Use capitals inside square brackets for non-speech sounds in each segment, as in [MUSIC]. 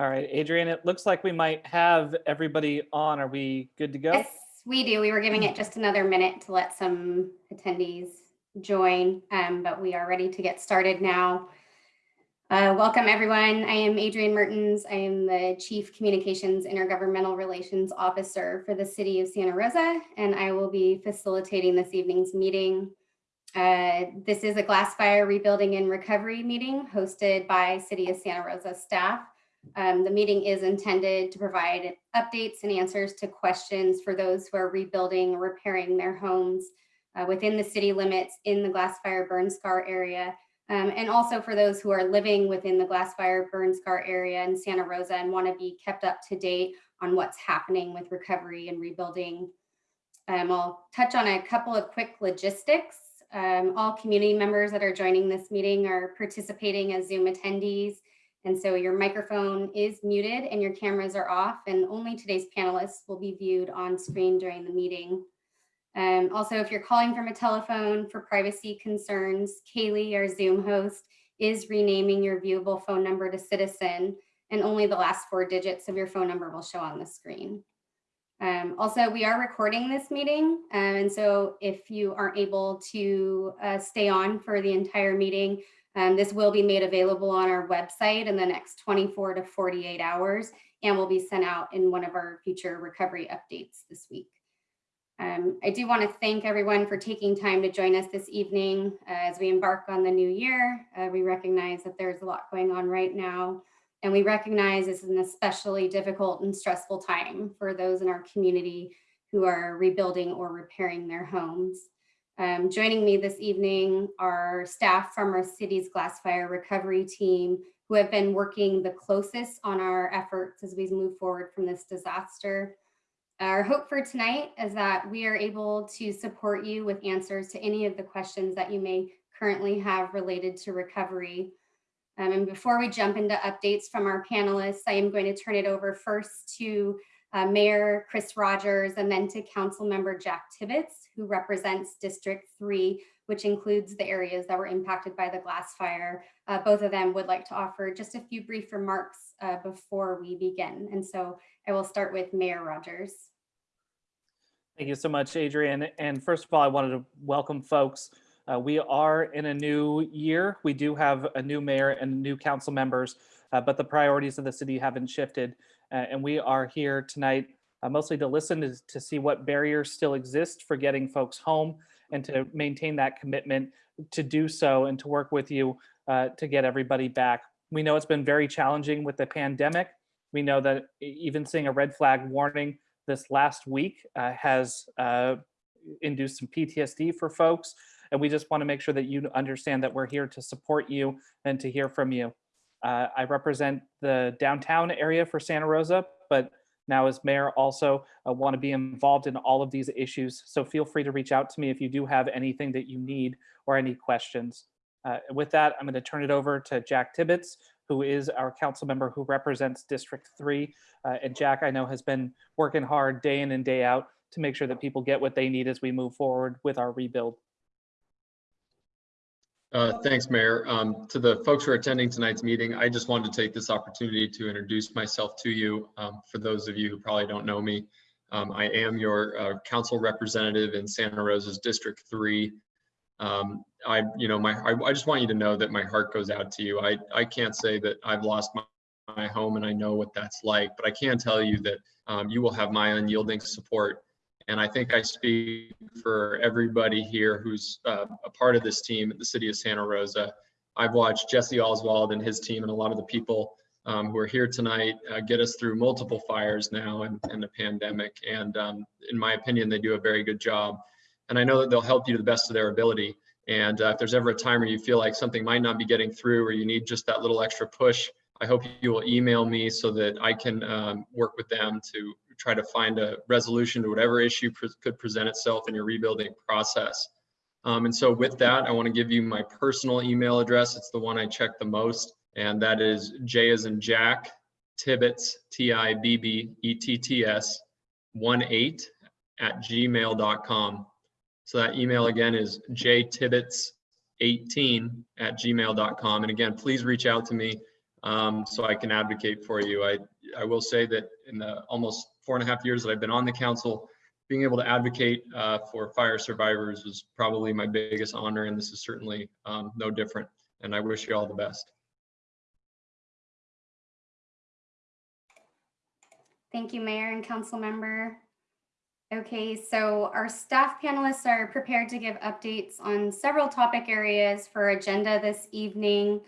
All right, Adrian, it looks like we might have everybody on. Are we good to go? Yes, we do. We were giving it just another minute to let some attendees join, um, but we are ready to get started now. Uh, welcome, everyone. I am Adrian Mertens. I am the Chief Communications Intergovernmental Relations Officer for the City of Santa Rosa, and I will be facilitating this evening's meeting. Uh, this is a glass fire rebuilding and recovery meeting hosted by City of Santa Rosa staff. Um, the meeting is intended to provide updates and answers to questions for those who are rebuilding or repairing their homes uh, within the city limits in the glass fire burn scar area. Um, and also for those who are living within the glass fire burn scar area in Santa Rosa and want to be kept up to date on what's happening with recovery and rebuilding. Um, I'll touch on a couple of quick logistics. Um, all community members that are joining this meeting are participating as Zoom attendees. And so your microphone is muted and your cameras are off and only today's panelists will be viewed on screen during the meeting. Um, also, if you're calling from a telephone for privacy concerns, Kaylee, our Zoom host, is renaming your viewable phone number to citizen and only the last four digits of your phone number will show on the screen. Um, also, we are recording this meeting. Um, and so if you aren't able to uh, stay on for the entire meeting, um, this will be made available on our website in the next 24 to 48 hours and will be sent out in one of our future recovery updates this week. Um, I do want to thank everyone for taking time to join us this evening uh, as we embark on the new year. Uh, we recognize that there's a lot going on right now, and we recognize this is an especially difficult and stressful time for those in our community who are rebuilding or repairing their homes. Um, joining me this evening are staff from our city's glass fire recovery team who have been working the closest on our efforts as we move forward from this disaster. Our hope for tonight is that we are able to support you with answers to any of the questions that you may currently have related to recovery. Um, and before we jump into updates from our panelists, I am going to turn it over first to uh, Mayor Chris Rogers, and then to Council Member Jack Tibbetts, who represents District 3, which includes the areas that were impacted by the glass fire. Uh, both of them would like to offer just a few brief remarks uh, before we begin. And so I will start with Mayor Rogers. Thank you so much, Adrian. And first of all, I wanted to welcome folks. Uh, we are in a new year. We do have a new mayor and new council members, uh, but the priorities of the city haven't shifted. And we are here tonight uh, mostly to listen to, to see what barriers still exist for getting folks home and to maintain that commitment to do so and to work with you uh, to get everybody back. We know it's been very challenging with the pandemic. We know that even seeing a red flag warning this last week uh, has uh, induced some PTSD for folks. And we just want to make sure that you understand that we're here to support you and to hear from you. Uh, I represent the downtown area for Santa Rosa, but now as mayor also uh, want to be involved in all of these issues. So feel free to reach out to me if you do have anything that you need or any questions. Uh, with that, I'm going to turn it over to Jack Tibbetts, who is our council member who represents District 3. Uh, and Jack, I know, has been working hard day in and day out to make sure that people get what they need as we move forward with our rebuild. Uh, thanks, Mayor. Um, to the folks who are attending tonight's meeting, I just wanted to take this opportunity to introduce myself to you. Um, for those of you who probably don't know me, um, I am your uh, council representative in Santa Rosa's District 3. Um, I, you know, my, I, I, just want you to know that my heart goes out to you. I, I can't say that I've lost my, my home and I know what that's like, but I can tell you that um, you will have my unyielding support and I think I speak for everybody here who's uh, a part of this team at the city of Santa Rosa. I've watched Jesse Oswald and his team and a lot of the people um, who are here tonight uh, get us through multiple fires now and, and the pandemic. And um, in my opinion, they do a very good job. And I know that they'll help you to the best of their ability. And uh, if there's ever a time where you feel like something might not be getting through or you need just that little extra push, I hope you will email me so that I can um, work with them to try to find a resolution to whatever issue pre could present itself in your rebuilding process. Um, and so with that, I want to give you my personal email address. It's the one I check the most, and that is J as in Jack, Tibbetts, T-I-B-B-E-T-T-S, 1-8 at gmail.com. So that email again is jtibbetts18 at gmail.com. And again, please reach out to me um, so I can advocate for you. I, I will say that in the almost four and a half years that I've been on the council, being able to advocate uh, for fire survivors was probably my biggest honor, and this is certainly um, no different. And I wish you all the best. Thank you, Mayor and Council Member. Okay, so our staff panelists are prepared to give updates on several topic areas for agenda this evening.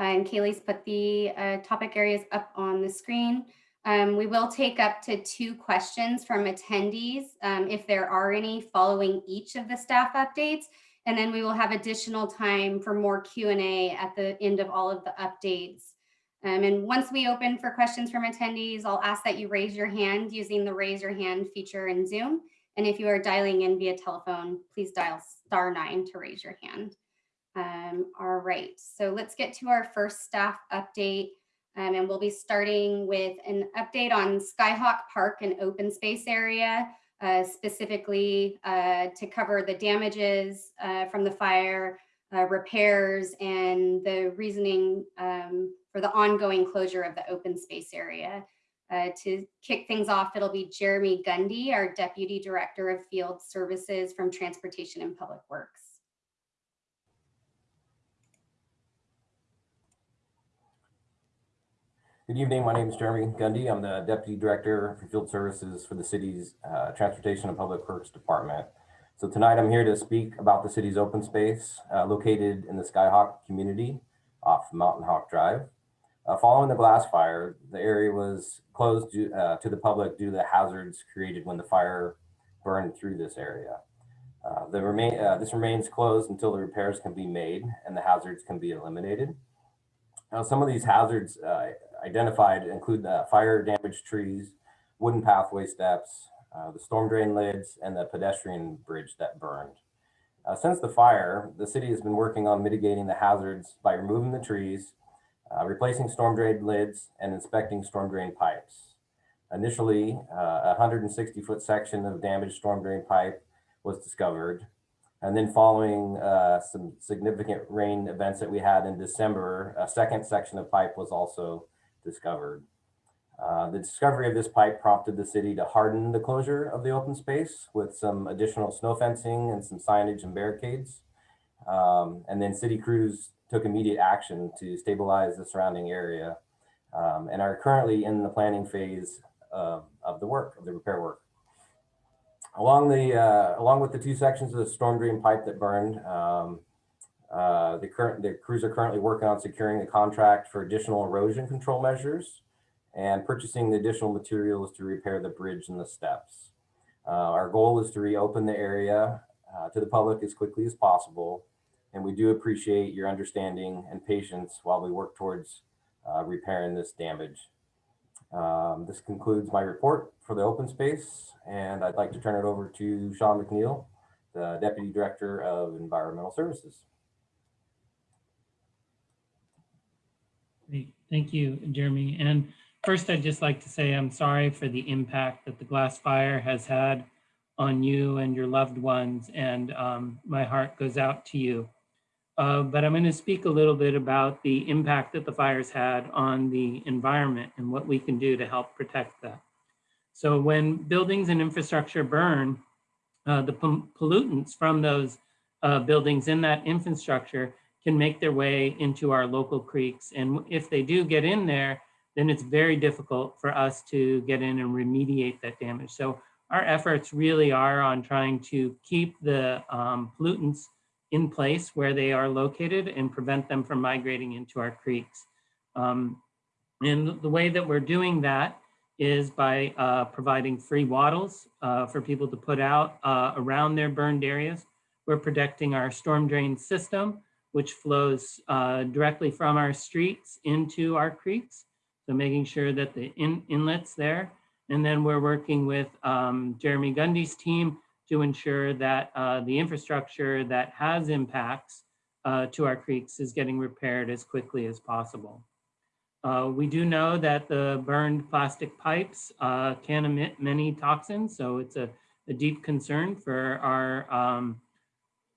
Uh, And Kaylee's put the uh, topic areas up on the screen. Um, We will take up to two questions from attendees, um, if there are any, following each of the staff updates. And then we will have additional time for more Q and A at the end of all of the updates. Um, and once we open for questions from attendees, I'll ask that you raise your hand using the raise your hand feature in Zoom. And if you are dialing in via telephone, please dial star nine to raise your hand. Um, all right, so let's get to our first staff update. Um, and we'll be starting with an update on Skyhawk Park and open space area, uh, specifically uh, to cover the damages uh, from the fire, uh, repairs, and the reasoning um, for the ongoing closure of the open space area. Uh, to kick things off, it'll be Jeremy Gundy, our Deputy Director of Field Services from Transportation and Public Works. Good evening. My name is Jeremy Gundy. I'm the Deputy Director for Field Services for the city's uh, Transportation and Public Works Department. So tonight I'm here to speak about the city's open space uh, located in the Skyhawk community off Mountain Hawk Drive. Uh, Following the glass fire, the area was closed due- uh, to the public due to the hazards created when the fire burned through this area. Uh, The remain, uh, this remains closed until the repairs can be made and the hazards can be eliminated. Now, some of these hazards identified include the fire damaged trees, wooden pathway steps, uh, the storm drain lids, and the pedestrian bridge that burned. Uh, since the fire, the city has been working on mitigating the hazards by removing the trees, uh, replacing storm drain lids, and inspecting storm drain pipes. Initially, uh, a 160 foot section of damaged storm drain pipe was discovered. And then following uh, some significant rain events that we had in December, a second section of pipe was also discovered. Uh, the discovery of this pipe prompted the city to harden the closure of the open space with some additional snow fencing and some signage and barricades. Um, and then city crews took immediate action to stabilize the surrounding area um, and are currently in the planning phase of, of the work, of the repair work. Along the, uh, along with the two sections of the storm drain pipe that burned, um, uh, the current, the crews are currently working on securing the contract for additional erosion control measures and purchasing the additional materials to repair the bridge and the steps. Uh, our goal is to reopen the area uh, to the public as quickly as possible. And we do appreciate your understanding and patience while we work towards uh, repairing this damage. Um, this concludes my report for the open space, and I'd like to turn it over to Sean McNeil, the Deputy Director of Environmental Services. Great. Thank you, Jeremy. And first, I'd just like to say I'm sorry for the impact that the glass fire has had on you and your loved ones, and um, my heart goes out to you. Uh, but I'm going to speak a little bit about the impact that the fires had on the environment and what we can do to help protect that. So when buildings and infrastructure burn, uh, the pollutants from those uh, buildings in that infrastructure can make their way into our local creeks. And if they do get in there, then it's very difficult for us to get in and remediate that damage. So our efforts really are on trying to keep the um, pollutants in place where they are located and prevent them from migrating into our creeks. Um, and the way that we're doing that is by uh, providing free wattles uh, for people to put out uh, around their burned areas. We're protecting our storm drain system, which flows uh, directly from our streets into our creeks. So making sure that the in inlets there. And then we're working with um, Jeremy Gundy's team to ensure that uh, the infrastructure that has impacts uh, to our creeks is getting repaired as quickly as possible. Uh, we do know that the burned plastic pipes uh, can emit many toxins, so it's a, a deep concern for our um,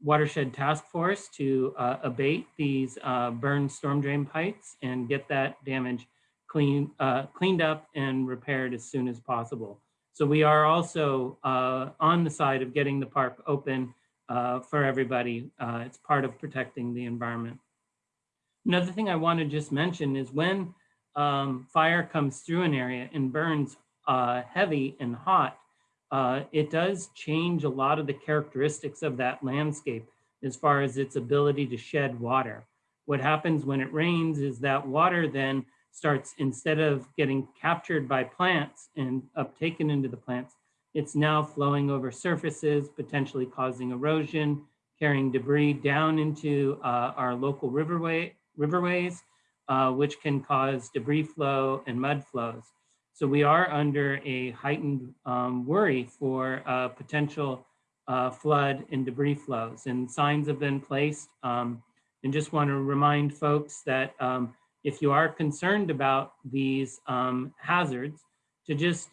watershed task force to uh, abate these uh, burn storm drain pipes and get that damage clean, uh, cleaned up and repaired as soon as possible. So we are also uh, on the side of getting the park open uh, for everybody. Uh, It's part of protecting the environment. Another thing I want to just mention is when um, fire comes through an area and burns heavy and hot, uh, it does change a lot of the characteristics of that landscape as far as its ability to shed water. What happens when it rains is that water then starts, instead of getting captured by plants and uptaken into the plants, it's now flowing over surfaces, potentially causing erosion, carrying debris down into uh, our local riverway, riverways, uh, which can cause debris flow and mud flows. So we are under a heightened um, worry for uh, potential uh, flood and debris flows and signs have been placed. Um, and just want to remind folks that um, if you are concerned about these um, hazards, to just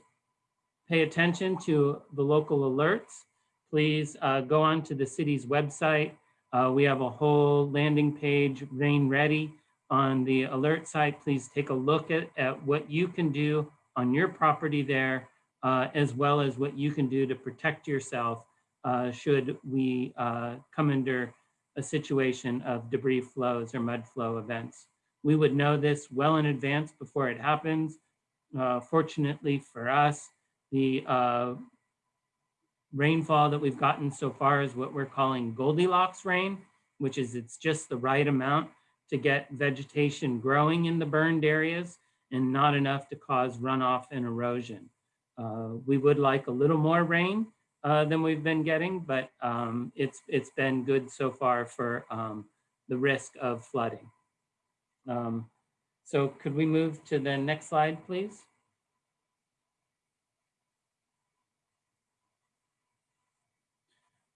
pay attention to the local alerts. Please uh, go onto the city's website. Uh, we have a whole landing page, Rain Ready, on the alert site. Please take a look at, at what you can do on your property there, uh, as well as what you can do to protect yourself uh, should we uh, come under a situation of debris flows or mud flow events. We would know this well in advance before it happens. Uh, fortunately for us, the uh, rainfall that we've gotten so far is what we're calling Goldilocks rain, which is it's just the right amount to get vegetation growing in the burned areas and not enough to cause runoff and erosion. Uh, we would like a little more rain uh, than we've been getting, but um, it's it's been good so far for um, the risk of flooding. Um, so could we move to the next slide, please?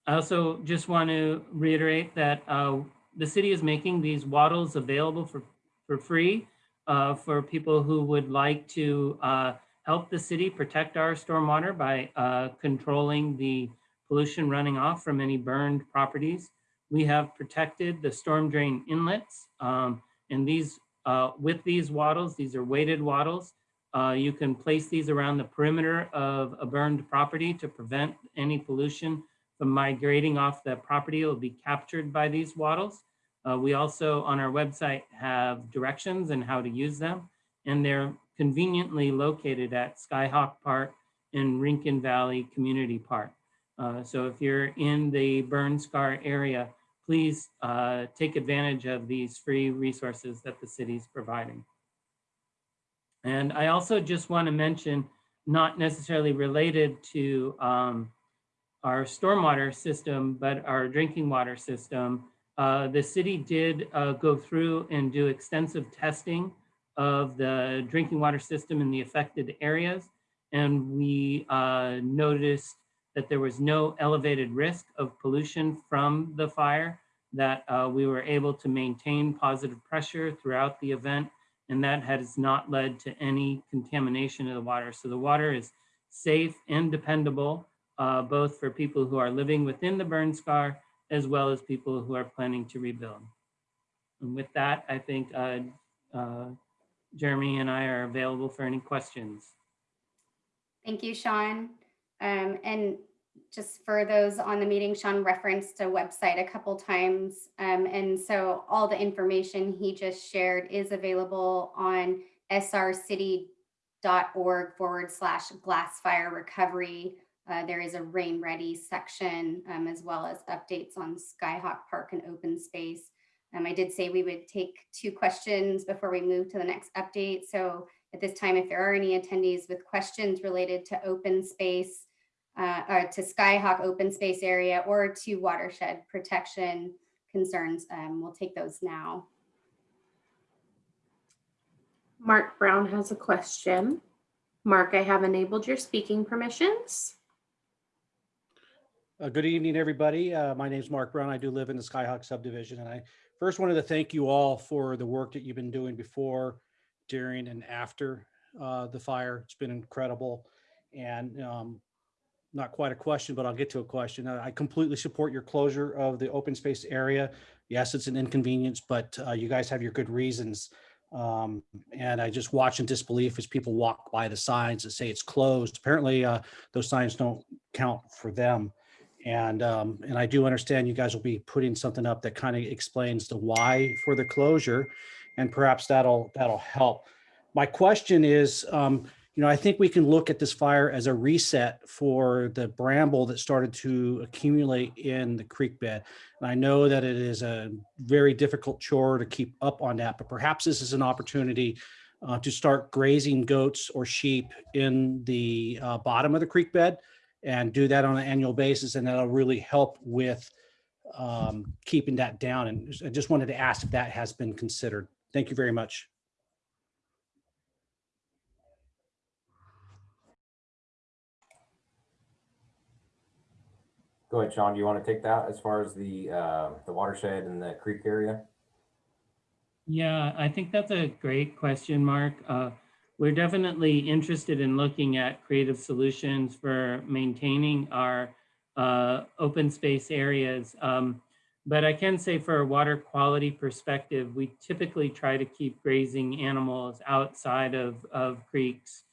I also just want to reiterate that uh, the city is making these wattles available for, for free uh, for people who would like to uh, help the city protect our stormwater by uh, controlling the pollution running off from any burned properties. We have protected the storm drain inlets um, and these uh, with these wattles, these are weighted wattles. Uh, you can place these around the perimeter of a burned property to prevent any pollution from migrating off the property. It will be captured by these wattles. Uh, we also on our website have directions and how to use them, and they're conveniently located at Skyhawk Park and Rincon Valley Community Park. Uh, so if you're in the burn scar area, please uh, take advantage of these free resources that the city's providing. And I also just want to mention, not necessarily related to um, our stormwater system, but our drinking water system, uh, the city did uh, go through and do extensive testing of the drinking water system in the affected areas. And we uh, noticed that there was no elevated risk of pollution from the fire, that uh, we were able to maintain positive pressure throughout the event, and that has not led to any contamination of the water. So the water is safe and dependable, uh, both for people who are living within the burn scar, as well as people who are planning to rebuild. And with that, I think uh, uh, Jeremy and I are available for any questions. Thank you, Sean. Um, and just for those on the meeting, Sean referenced a website a couple times. Um, and so all the information he just shared is available on srcity.org forward slash glass fire recovery. Uh, there is a rain ready section um, as well as updates on Skyhawk Park and open space. Um, I did say we would take two questions before we move to the next update. So at this time, if there are any attendees with questions related to open space, uh, or to Skyhawk open space area or to watershed protection concerns, um, we'll take those now. Mark Brown has a question. Mark, I have enabled your speaking permissions. Uh, Good evening, everybody. Uh, My name is Mark Brown. I do live in the Skyhawk subdivision, and I first wanted to thank you all for the work that you've been doing before, during, and after uh, the fire. It's been incredible. And um, not quite a question, but I'll get to a question. I completely support your closure of the open space area. Yes, it's an inconvenience, but uh, you guys have your good reasons. Um, And I just watch in disbelief as people walk by the signs that say it's closed. Apparently, uh, those signs don't count for them. And, um, and I do understand you guys will be putting something up that kind of explains the why for the closure. And perhaps that'll, that'll help. My question is, um, you know, I think we can look at this fire as a reset for the bramble that started to accumulate in the creek bed. And I know that it is a very difficult chore to keep up on that, but perhaps this is an opportunity uh, to start grazing goats or sheep in the uh, bottom of the creek bed and do that on an annual basis. And that'll really help with um, keeping that down. And I just wanted to ask if that has been considered. Thank you very much. Go ahead, Sean. Do you want to take that as far as the, uh, the watershed and the creek area? Yeah, I think that's a great question, Mark. Uh, We're definitely interested in looking at creative solutions for maintaining our uh, open space areas. Um, But I can say for a water quality perspective, we typically try to keep grazing animals outside of, of creeks.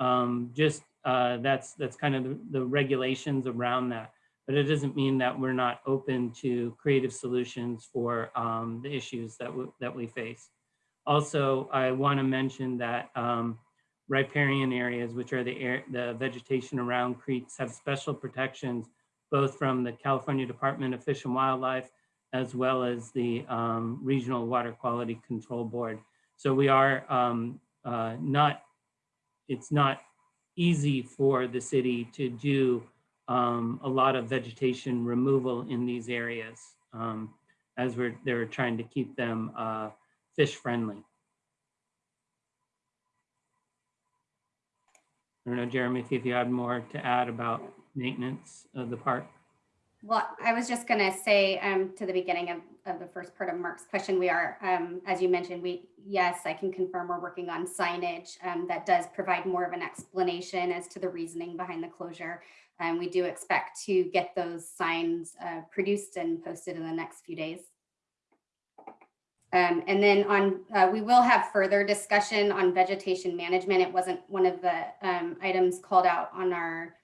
Um, Just, uh, that's, that's kind of the- the regulations around that. But it doesn't mean that we're not open to creative solutions for um, the issues that, that we face. Also, I want to mention that um, riparian areas, which are the air, the vegetation around creeks, have special protections, both from the California Department of Fish and Wildlife, as well as the um, Regional Water Quality Control Board. So we are um, uh, not, it's not easy for the city to do um, a lot of vegetation removal in these areas um, as we're, they're trying to keep them uh, fish friendly. I don't know, Jeremy, if you had more to add about maintenance of the park. Well, I was just gonna say, um, to the beginning of, of the first part of Mark's question, we are, um, as you mentioned, we, yes, I can confirm we're working on signage, um, that does provide more of an explanation as to the reasoning behind the closure. And we do expect to get those signs, uh, produced and posted in the next few days. Um, and then on, uh, we will have further discussion on vegetation management. It wasn't one of the, um, items called out on our,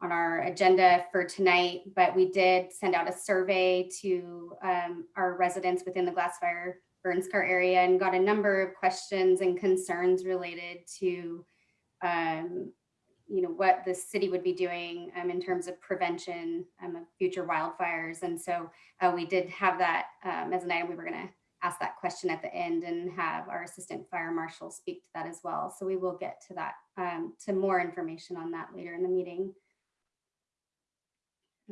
on our agenda for tonight, but we did send out a survey to um, our residents within the Glassfire Burn Scar area and got a number of questions and concerns related to, um, you know, what the city would be doing um, in terms of prevention um, of future wildfires. And so uh, we did have that um, as an item. We were going to ask that question at the end and have our assistant fire marshal speak to that as well. So we will get to that, um, to more information on that later in the meeting.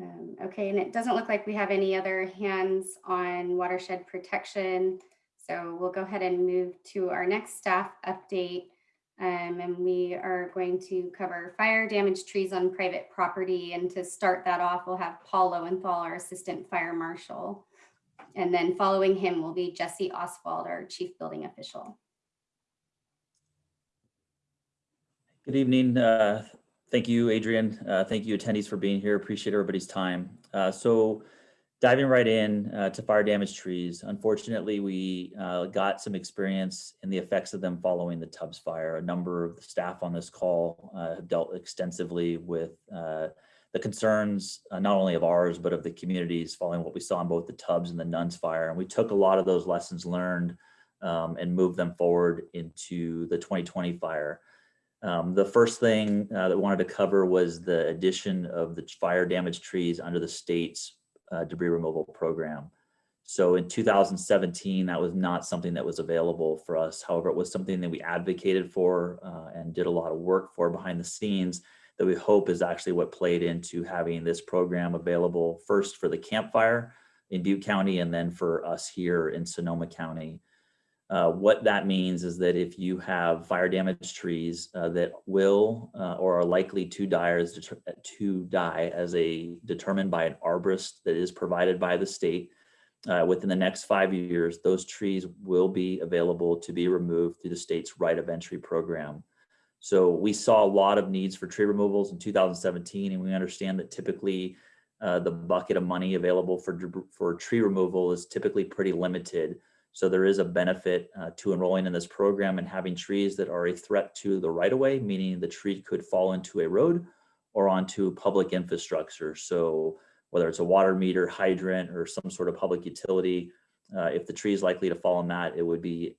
Um, okay, and it doesn't look like we have any other hands on watershed protection. So we'll go ahead and move to our next staff update. Um, and we are going to cover fire damaged trees on private property. And to start that off, we'll have Paul Lowenthal, our assistant fire marshal. And then following him will be Jesse Oswald, our chief building official. Good evening. Uh, Thank you, Adrian. Uh, Thank you attendees for being here. Appreciate everybody's time. Uh, So diving right in uh, to fire damaged trees. Unfortunately, we uh, got some experience in the effects of them following the Tubbs fire. A number of the staff on this call uh, have dealt extensively with the concerns, uh, not only of ours, but of the communities following what we saw in both the Tubbs and the Nuns fire. And we took a lot of those lessons learned um, and moved them forward into the 2020 fire. Um, the first thing uh, that I wanted to cover was the addition of the fire damaged trees under the state's uh, debris removal program. So in 2017, that was not something that was available for us. However, it was something that we advocated for uh, and did a lot of work for behind the scenes that we hope is actually what played into having this program available first for the Camp Fire in Butte County and then for us here in Sonoma County. Uh, what that means is that if you have fire damaged trees uh, that will uh, or are likely to die as to die as a determined by an arborist that is provided by the state uh, within the next five years, those trees will be available to be removed through the state's right of entry program. So we saw a lot of needs for tree removals in 2017, and we understand that typically uh, the bucket of money available for, for tree removal is typically pretty limited. So there is a benefit uh, to enrolling in this program and having trees that are a threat to the right of way, meaning the tree could fall into a road or onto public infrastructure. So whether it's a water meter, hydrant, or some sort of public utility, uh, if the tree is likely to fall on that, it would be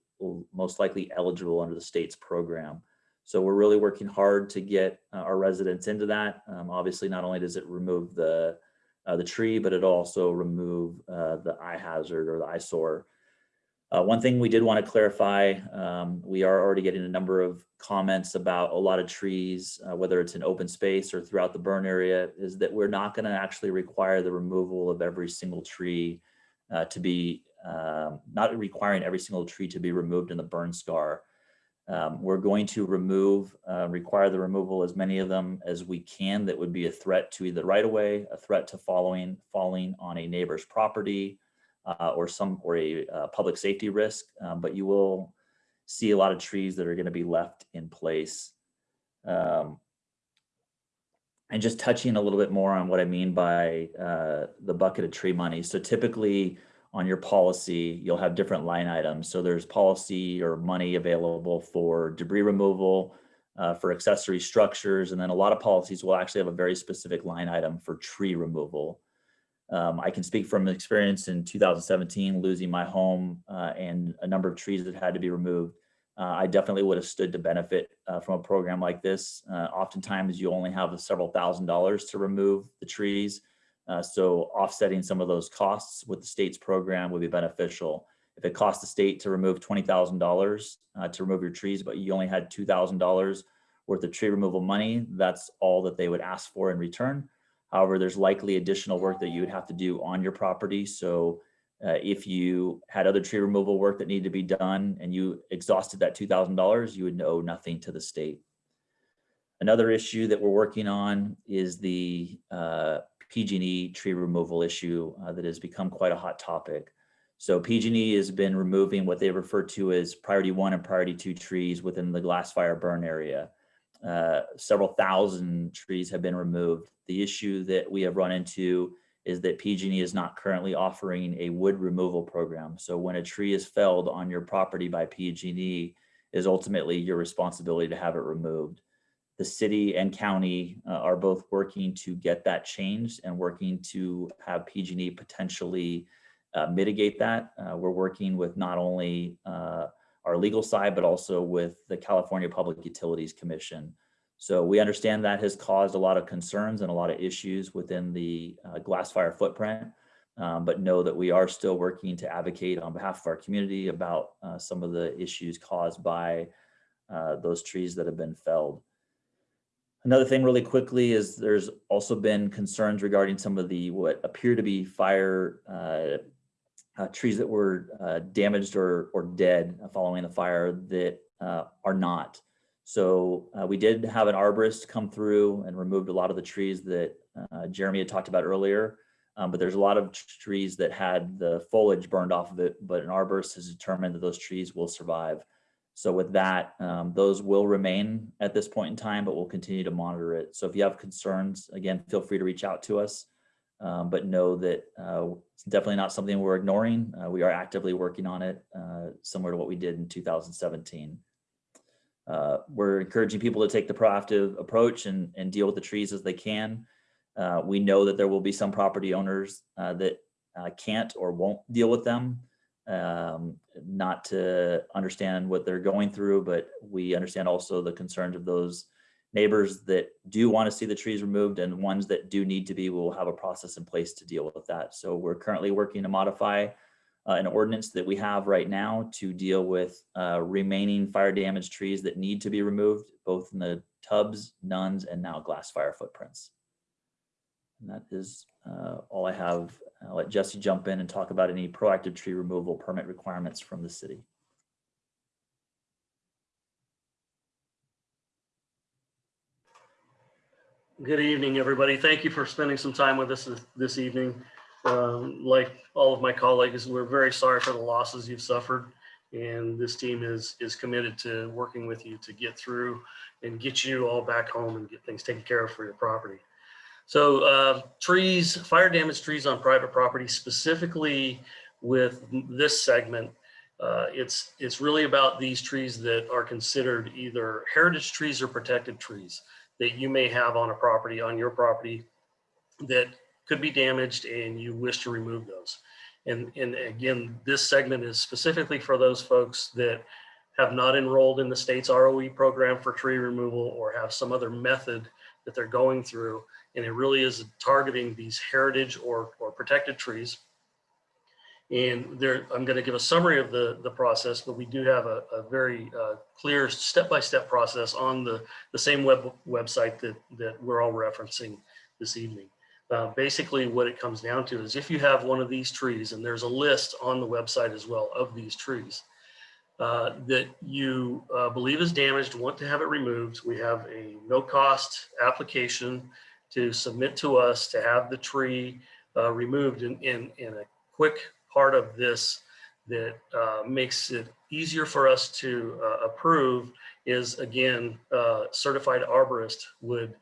most likely eligible under the state's program. So we're really working hard to get uh, our residents into that. Um, obviously, not only does it remove the uh, the tree, but it also remove uh, the eye hazard or the eyesore. Uh, one thing we did want to clarify, um, we are already getting a number of comments about a lot of trees, uh, whether it's in open space or throughout the burn area, is that we're not going to actually require the removal of every single tree uh, to be, um, not requiring every single tree to be removed in the burn scar. Um, we're going to remove, uh, require the removal as many of them as we can that would be a threat to either right away, a threat to following, falling on a neighbor's property, uh, or some, or a uh, public safety risk. Um, but you will see a lot of trees that are going to be left in place. Um, and just touching a little bit more on what I mean by uh, the bucket of tree money. So typically on your policy, you'll have different line items. So there's policy or money available for debris removal, uh, for accessory structures, and then a lot of policies will actually have a very specific line item for tree removal. Um, I can speak from experience in 2017, losing my home uh, and a number of trees that had to be removed. Uh, I definitely would have stood to benefit uh, from a program like this. Uh, oftentimes, you only have several thousand dollars to remove the trees. Uh, so offsetting some of those costs with the state's program would be beneficial. If it costs the state to remove $20,000 uh, to remove your trees, but you only had $2,000 worth of tree removal money, that's all that they would ask for in return. However, there's likely additional work that you would have to do on your property. So uh, if you had other tree removal work that needed to be done and you exhausted that $2,000, you would owe nothing to the state. Another issue that we're working on is the uh, PG&E tree removal issue uh, that has become quite a hot topic. So PG&E has been removing what they refer to as priority one and priority two trees within the glass fire burn area. Uh, several thousand trees have been removed. The issue that we have run into is that PG&E is not currently offering a wood removal program. So when a tree is felled on your property by PG&E, is ultimately your responsibility to have it removed the city and county uh, are both working to get that changed and working to have PG&E potentially uh, mitigate that. Uh, we're working with not only uh, our legal side, but also with the California Public Utilities Commission. So we understand that has caused a lot of concerns and a lot of issues within the uh, glass fire footprint, um, but know that we are still working to advocate on behalf of our community about uh, some of the issues caused by those trees that have been felled. Another thing really quickly is there's also been concerns regarding some of the what appear to be fire uh, uh, trees that were uh, damaged or, or dead following the fire that uh, are not. So uh, we did have an arborist come through and removed a lot of the trees that uh, Jeremy had talked about earlier. Um, but there's a lot of trees that had the foliage burned off of it, but an arborist has determined that those trees will survive. So with that, um, those will remain at this point in time, but we'll continue to monitor it. So if you have concerns, again, feel free to reach out to us. Um, but know that uh, it's definitely not something we're ignoring. Uh, we are actively working on it, uh, similar to what we did in 2017. Uh, we're encouraging people to take the proactive approach and, and deal with the trees as they can. Uh, we know that there will be some property owners uh, that can't or won't deal with them um, not to understand what they're going through, but we understand also the concerns of those neighbors that do want to see the trees removed and ones that do need to be, we'll have a process in place to deal with that. So we're currently working to modify uh, an ordinance that we have right now to deal with uh, remaining fire damaged trees that need to be removed, both in the Tubbs, nuns, and now glass fire footprints. And that is uh, all I have. I'll let Jesse jump in and talk about any proactive tree removal permit requirements from the city. Good evening, everybody. Thank you for spending some time with us this- evening. Um, Like all of my colleagues, we're very sorry for the losses you've suffered And this team is, is committed to working with you to get through and get you all back home and get things taken care of for your property. So uh, trees, fire damaged trees on private property, specifically with this segment, uh, it's, it's really about these trees that are considered either heritage trees or protected trees that you may have on a property, on your property that could be damaged and you wish to remove those. And, and again, this segment is specifically for those folks that have not enrolled in the state's ROE program for tree removal or have some other method that they're going through. And it really is targeting these heritage or, or protected trees. And there, I'm going to give a summary of the, the process, but we do have a, a very uh, clear step-by-step process on the, the same web website that, that we're all referencing this evening. Uh, basically, what it comes down to is if you have one of these trees, and there's a list on the website as well of these trees, uh, that you uh, believe is damaged, want to have it removed, we have a no-cost application to submit to us to have the tree uh, removed in, in, in a quick part of this that uh, makes it easier for us to uh, approve is again, uh, certified arborist would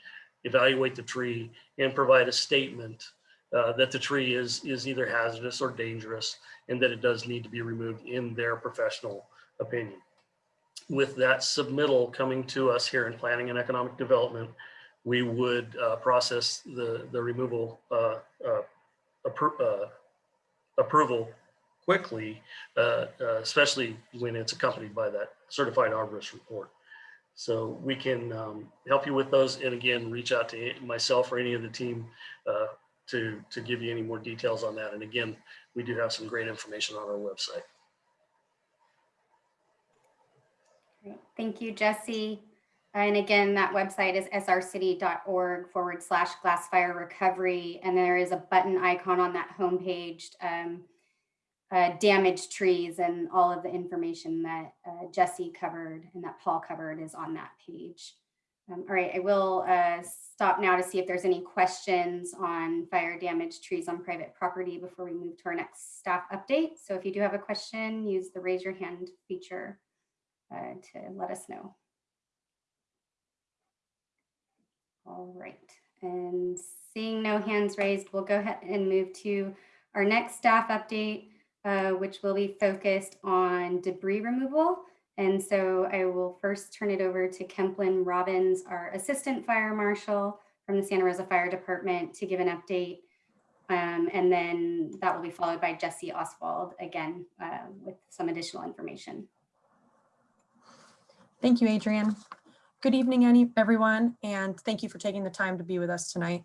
evaluate the tree and provide a statement uh, that the tree is, is either hazardous or dangerous and that it does need to be removed in their professional opinion. With that submittal coming to us here in Planning and Economic Development, we would uh, process the, the removal uh, uh, appro- uh, approval quickly, uh, especially when it's accompanied by that certified arborist report. So we can um, help you with those. And again, reach out to myself or any of the team to, to give you any more details on that. And again, we do have some great information on our website. Thank you, Jesse. And again, that website is srcity.org forward slash glass fire recovery. And there is a button icon on that homepage, um, uh, damaged trees and all of the information that uh, Jesse covered and that Paul covered is on that page. Um, all right, I will uh, stop now to see if there's any questions on fire damaged trees on private property before we move to our next staff update. So if you do have a question, use the raise your hand feature uh, to let us know. All right, and seeing no hands raised, we'll go ahead and move to our next staff update, uh, which will be focused on debris removal. And so I will first turn it over to Kemplin Robbins, our Assistant Fire Marshal from the Santa Rosa Fire Department to give an update. Um, and then that will be followed by Jesse Oswald again uh, with some additional information. Thank you, Adrian. Good evening, any, everyone, and thank you for taking the time to be with us tonight.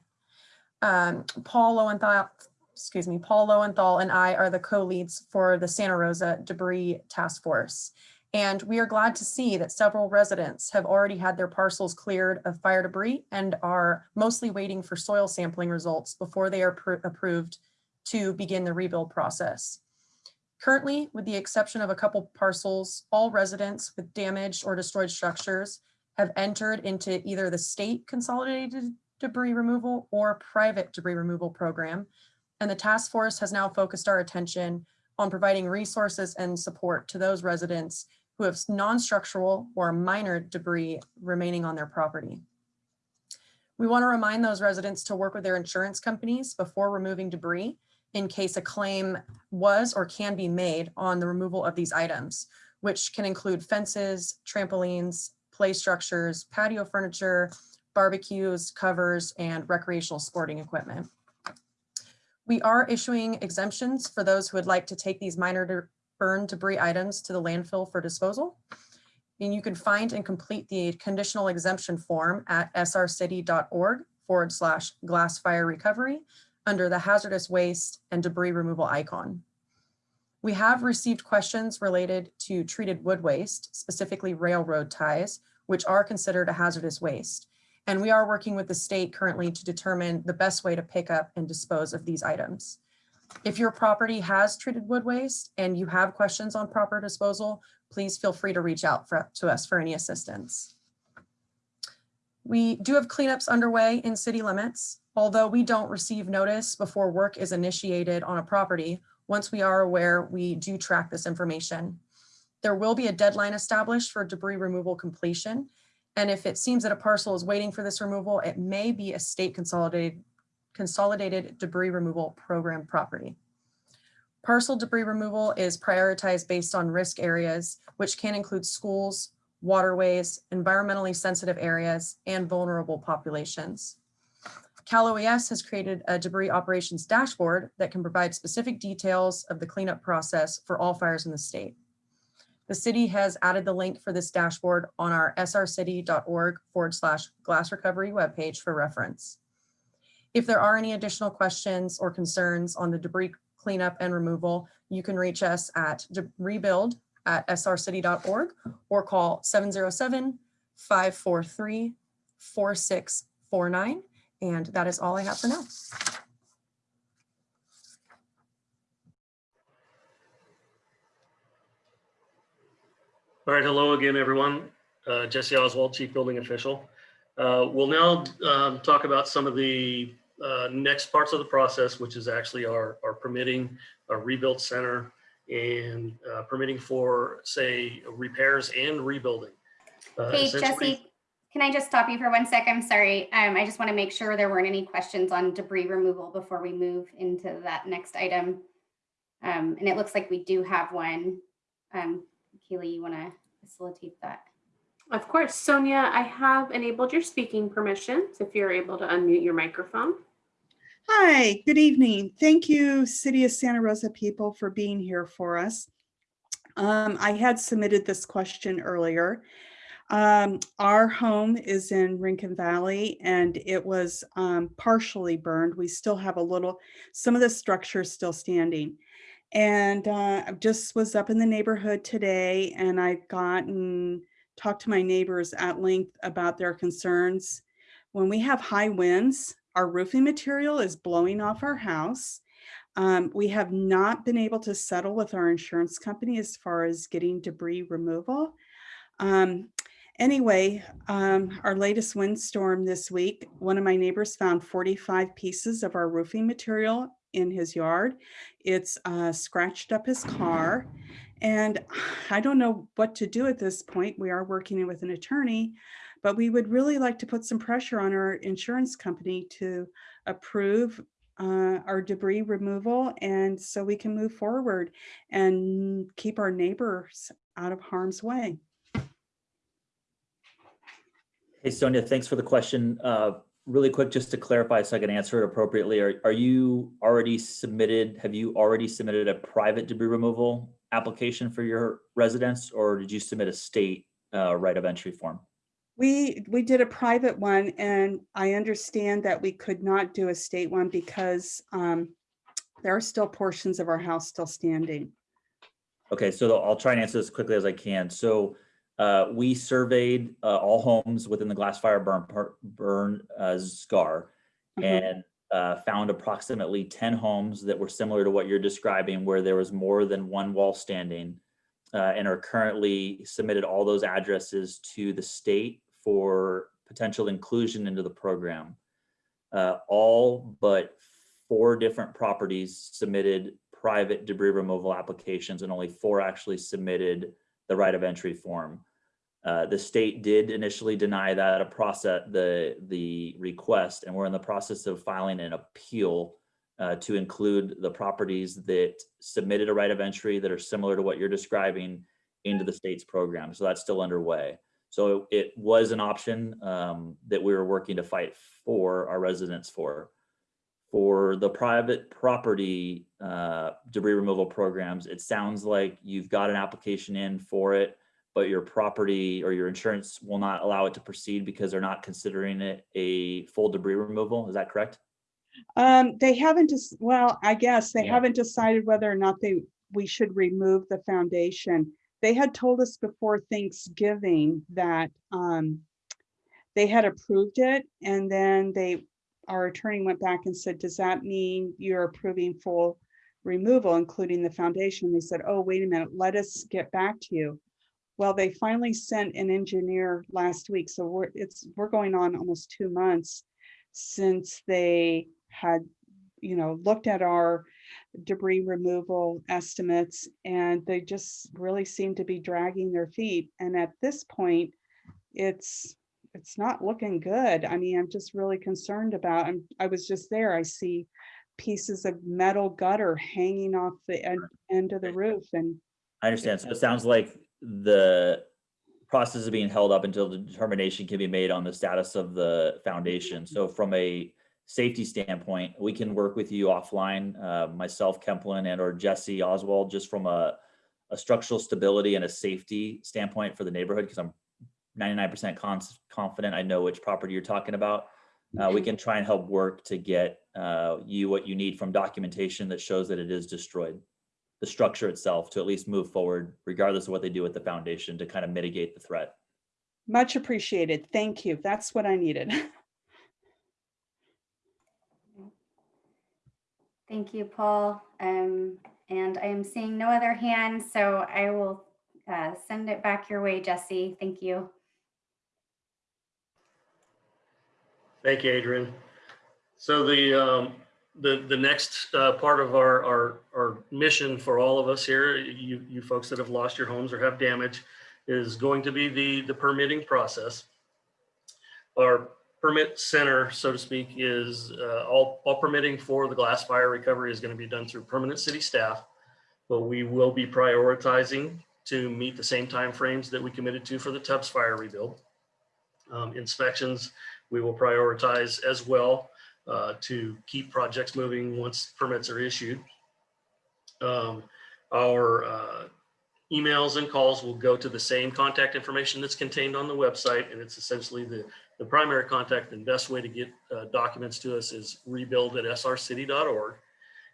Um, Paul Lowenthal, excuse me, Paul Lowenthal and I are the co-leads for the Santa Rosa Debris Task Force. And we are glad to see that several residents have already had their parcels cleared of fire debris and are mostly waiting for soil sampling results before they are approved to begin the rebuild process. Currently, with the exception of a couple parcels, all residents with damaged or destroyed structures have entered into either the state consolidated debris removal or private debris removal program. And the task force has now focused our attention on providing resources and support to those residents who have non-structural or minor debris remaining on their property. We want to remind those residents to work with their insurance companies before removing debris in case a claim was or can be made on the removal of these items, which can include fences, trampolines, play structures, patio furniture, barbecues, covers, and recreational sporting equipment. We are issuing exemptions for those who would like to take these minor burn debris items to the landfill for disposal. And you can find and complete the conditional exemption form at srcity.org forward slash glass fire recovery under the hazardous waste and debris removal icon. We have received questions related to treated wood waste, specifically railroad ties, which are considered a hazardous waste. And we are working with the state currently to determine the best way to pick up and dispose of these items. If your property has treated wood waste and you have questions on proper disposal, please feel free to reach out for, to us for any assistance. We do have cleanups underway in city limits. Although we don't receive notice before work is initiated on a property, once we are aware, we do track this information. There will be a deadline established for debris removal completion. And if it seems that a parcel is waiting for this removal, it may be a state consolidated, consolidated debris removal program property. Parcel debris removal is prioritized based on risk areas, which can include schools, waterways, environmentally sensitive areas, and vulnerable populations. Cal OES has created a debris operations dashboard that can provide specific details of the cleanup process for all fires in the state. The city has added the link for this dashboard on our srcity.org forward slash glass recovery webpage for reference. If there are any additional questions or concerns on the debris cleanup and removal, you can reach us at rebuild at srcity.org or call 707-543-4649. And that is all I have for now. All right, hello again, everyone. Uh, Jesse Oswald, Chief Building Official. Uh, We'll now um, talk about some of the uh, next parts of the process, which is actually our, our permitting, our rebuild center, and uh, permitting for, say, repairs and rebuilding. Uh, Hey, Jesse, can I just stop you for one sec? I'm sorry. Um, I just want to make sure there weren't any questions on debris removal before we move into that next item. Um, and it looks like we do have one. Um, Keely, you want to facilitate that? Of course, Sonia, I have enabled your speaking permissions if you're able to unmute your microphone. Hi, good evening. Thank you, City of Santa Rosa people for being here for us. Um, I had submitted this question earlier. Um, our home is in Rincon Valley and it was um, partially burned. We still have a little, some of the structure is still standing. And uh, I just was up in the neighborhood today and I've gotten, talked to my neighbors at length about their concerns. When we have high winds, our roofing material is blowing off our house. Um, we have not been able to settle with our insurance company as far as getting debris removal. Um, anyway, um, our latest windstorm this week, one of my neighbors found 45 pieces of our roofing material in his yard. It's uh, scratched up his car. And [SIGHS] I don't know what to do at this point. We are working with an attorney, but we would really like to put some pressure on our insurance company to approve uh, our debris removal and so we can move forward and keep our neighbors out of harm's way. Hey, Sonia, thanks for the question. Uh, Really quick, just to clarify so I can answer it appropriately, are, are you already submitted, have you already submitted a private debris removal application for your residence? Or did you submit a state uh, right of entry form? We, we did a private one and I understand that we could not do a state one because um, there are still portions of our house still standing. Okay, so I'll try and answer this quickly as I can. So uh, we surveyed uh, all homes within the glass fire burn, burn uh, scar Mhm. and uh, found approximately 10 homes that were similar to what you're describing, where there was more than one wall standing uh, and are currently submitted all those addresses to the state for potential inclusion into the program. Uh, all but four different properties submitted private debris removal applications and only four actually submitted the right of entry form. Uh, the state did initially deny that a process, the, the request, and we're in the process of filing an appeal uh, to include the properties that submitted a right of entry that are similar to what you're describing into the state's program. So that's still underway. So it was an option um, that we were working to fight for our residents for. For the private property uh, debris removal programs, it sounds like you've got an application in for it, but your property or your insurance will not allow it to proceed because they're not considering it a full debris removal. Is that correct? Um, they haven't just, well, I guess they Yeah. haven't decided whether or not they, we should remove the foundation. They had told us before Thanksgiving that, um, they had approved it and then they, our attorney went back and said, does that mean you're approving full removal, including the foundation? They said, oh, wait a minute, let us get back to you. Well, they finally sent an engineer last week, so we're, it's, we're going on almost two months since they had, you know, looked at our debris removal estimates, and they just really seem to be dragging their feet. And at this point, it's, it's not looking good. I mean, I'm just really concerned about, I'm, I was just there, I see pieces of metal gutter hanging off the end, end of the roof and I understand. So it sounds like the process is being held up until the determination can be made on the status of the foundation. So from a safety standpoint, we can work with you offline, uh, myself, Kemplin, and or Jesse Oswald, just from a, a structural stability and a safety standpoint for the neighborhood, because I'm 99% confident I know which property you're talking about. Uh, we can try and help work to get uh, you what you need from documentation that shows that it is destroyed the structure itself to at least move forward, regardless of what they do with the foundation to kind of mitigate the threat. much appreciated. Thank you. That's what I needed. [LAUGHS] Thank you, Paul. Um, and I am seeing no other hands, so I will uh, send it back your way, Jesse. Thank you. Thank you, Adrian. So the, um, the, the next uh, part of our, our, our mission for all of us here, you, you folks that have lost your homes or have damage, is going to be the, the permitting process. Our permit center, so to speak, is uh, all, all permitting for the glass fire recovery is going to be done through permanent city staff. But we will be prioritizing to meet the same timeframes that we committed to for the Tubbs fire rebuild. Um, Inspections, we will prioritize as well uh, to keep projects moving once permits are issued. Um, Our uh, emails and calls will go to the same contact information that's contained on the website, and it's essentially the, the primary contact and best way to get uh, documents to us is rebuild at srcity.org.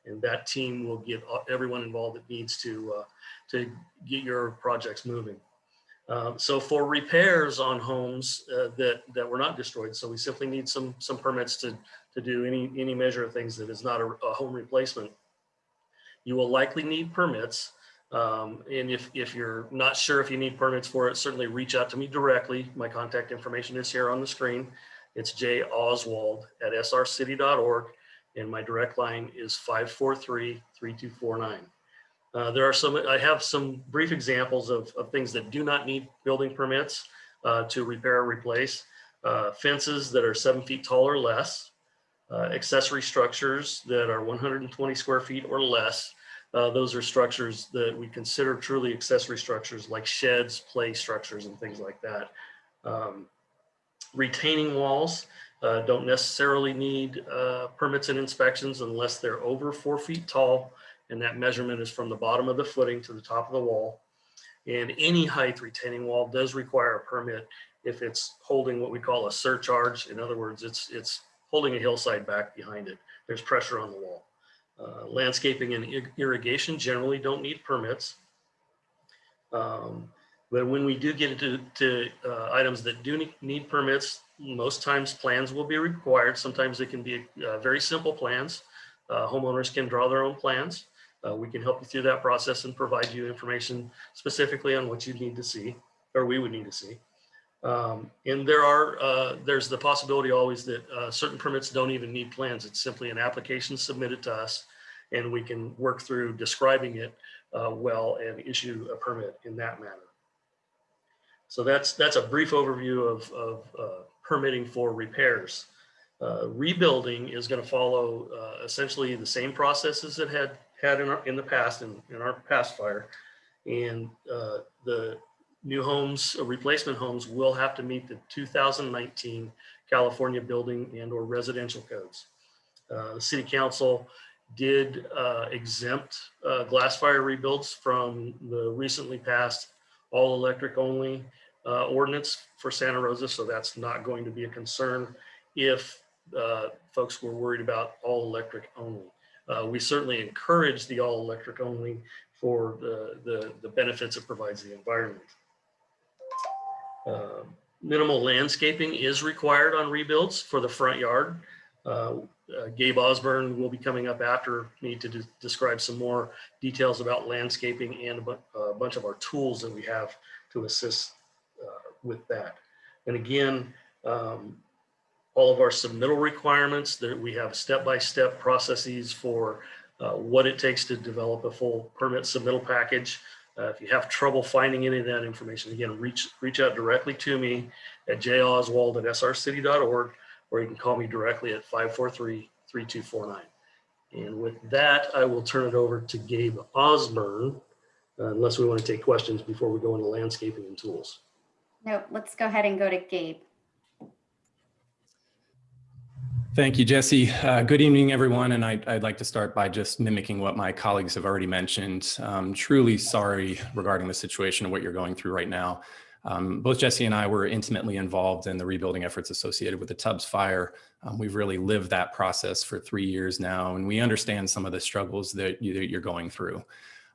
And that team will get uh, everyone involved that needs to, uh, to get your projects moving. Um, So for repairs on homes uh, that, that were not destroyed, so we simply need some, some permits to, to do any, any measure of things that is not a, a home replacement. You will likely need permits. Um, and if, if you're not sure if you need permits for it, certainly reach out to me directly. My contact information is here on the screen. It's J Oswald at srcity.org. And my direct line is 543-3249. Uh, there are some, I have some brief examples of, of things that do not need building permits uh, to repair or replace. Uh, fences that are seven feet tall or less, uh, accessory structures that are 120 square feet or less. Uh, those are structures that we consider truly accessory structures like sheds, play structures, and things like that. Um, retaining walls uh, don't necessarily need uh, permits and inspections unless they're over four feet tall and that measurement is from the bottom of the footing to the top of the wall. And any height retaining wall does require a permit if it's holding what we call a surcharge. In other words, it's, it's holding a hillside back behind it. There's pressure on the wall. Uh, landscaping and ir- irrigation generally don't need permits. Um, but when we do get into to, uh, items that do need permits, most times plans will be required. Sometimes it can be uh, very simple plans. Uh, homeowners can draw their own plans. Uh, we can help you through that process and provide you information specifically on what you need to see, or we would need to see. Um, and there are, uh, there's the possibility always that uh, certain permits don't even need plans. It's simply an application submitted to us and we can work through describing it uh, well and issue a permit in that manner. So that's, that's a brief overview of, of uh, permitting for repairs. Uh, rebuilding is going to follow uh, essentially the same processes it had had in, our, in the past in, in our past fire. And the new homes, uh, replacement homes will have to meet the 2019 California building and or residential codes. Uh, the city council did uh, exempt uh, glass fire rebuilds from the recently passed all electric only uh, ordinance for Santa Rosa. So that's not going to be a concern if uh, folks were worried about all electric only. We certainly encourage the all electric only for the, the, the benefits it provides the environment. Uh, minimal landscaping is required on rebuilds for the front yard. Uh, uh, Gabe Osborne will be coming up after me to de describe some more details about landscaping and a, bu a, bunch of our tools that we have to assist uh, with that. And again, um, all of our submittal requirements that we have step-by-step processes for uh, what it takes to develop a full permit submittal package. Uh, If you have trouble finding any of that information, again, reach, reach out directly to me at joswald@srcity.org, or you can call me directly at 543-3249. And with that, I will turn it over to Gabe Osborne, uh, unless we want to take questions before we go into landscaping and tools. No, let's go ahead and go to Gabe. Thank you, Jesse. Uh, good evening, everyone. And I'd, I'd like to start by just mimicking what my colleagues have already mentioned. Um, truly sorry regarding the situation and what you're going through right now. Um, both Jesse and I were intimately involved in the rebuilding efforts associated with the Tubbs fire. Um, we've really lived that process for three years now, and we understand some of the struggles that, you, you're going through.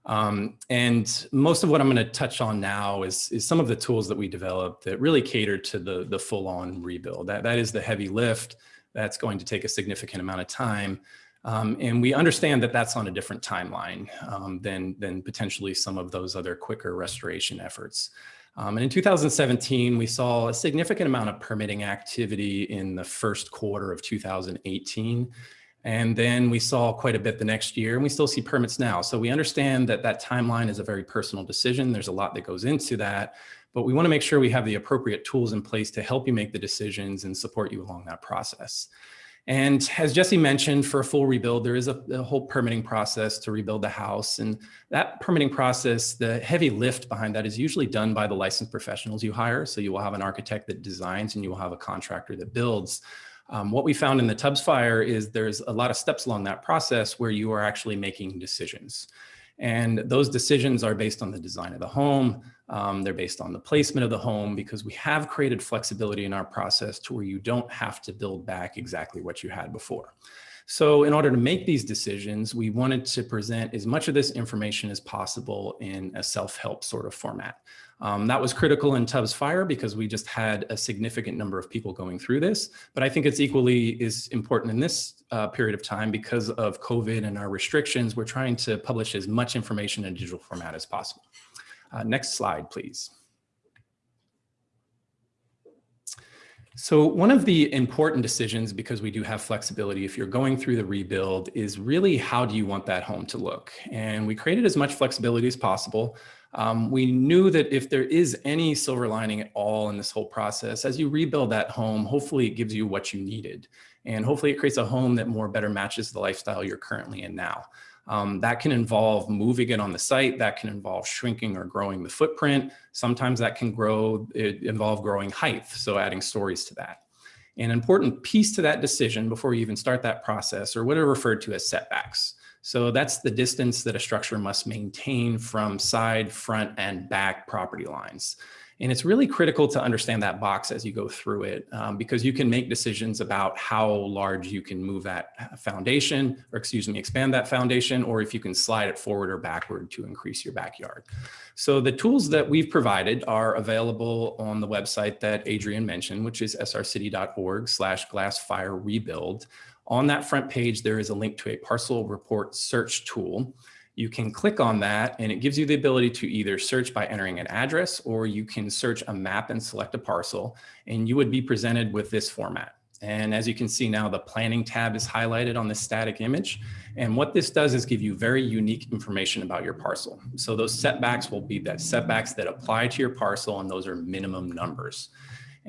Um, and most of what I'm going to touch on now is, is some of the tools that we developed that really cater to the, the full-on rebuild. That, that is the heavy lift. That's going to take a significant amount of time. Um, and we understand that that's on a different timeline um, than, than potentially some of those other quicker restoration efforts. Um, and in 2017, we saw a significant amount of permitting activity in the first quarter of 2018. And then we saw quite a bit the next year and we still see permits now. So we understand that that timeline is a very personal decision. There's a lot that goes into that, but we wanna make sure we have the appropriate tools in place to help you make the decisions and support you along that process. And as Jesse mentioned, for a full rebuild, there is a, a, whole permitting process to rebuild the house. And that permitting process, the heavy lift behind that is usually done by the licensed professionals you hire. So you will have an architect that designs and you will have a contractor that builds. Um, what we found in the Tubbs fire is there's a lot of steps along that process where you are actually making decisions. And those decisions are based on the design of the home. Um, they're based on the placement of the home because we have created flexibility in our process to where you don't have to build back exactly what you had before. So in order to make these decisions, we wanted to present as much of this information as possible in a self-help sort of format. Um, that was critical in Tubbs Fire because we just had a significant number of people going through this. But I think it's equally is important in this uh, period of time because of COVID and our restrictions. We're trying to publish as much information in digital format as possible. Uh, next slide, please. So one of the important decisions, because we do have flexibility, if you're going through the rebuild, is really how do you want that home to look? And we created as much flexibility as possible. Um, we knew that if there is any silver lining at all in this whole process, as you rebuild that home, hopefully it gives you what you needed. And hopefully it creates a home that more better matches the lifestyle you're currently in now. Um, that can involve moving it on the site. That can involve shrinking or growing the footprint. Sometimes that can grow, involve growing height. So adding stories to that. An important piece to that decision before you even start that process are what are referred to as setbacks. So that's the distance that a structure must maintain from side, front, and back property lines. And it's really critical to understand that box as you go through it um, because you can make decisions about how large you can move that foundation or excuse me, expand that foundation or if you can slide it forward or backward to increase your backyard. So the tools that we've provided are available on the website that Adrian mentioned, which is srcity.org slash glass fire rebuild. On that front page, there is a link to a parcel report search tool. You can click on that and it gives you the ability to either search by entering an address or you can search a map and select a parcel and you would be presented with this format. And as you can see now, the planning tab is highlighted on this static image. And what this does is give you very unique information about your parcel. So those setbacks will be that setbacks that apply to your parcel and those are minimum numbers.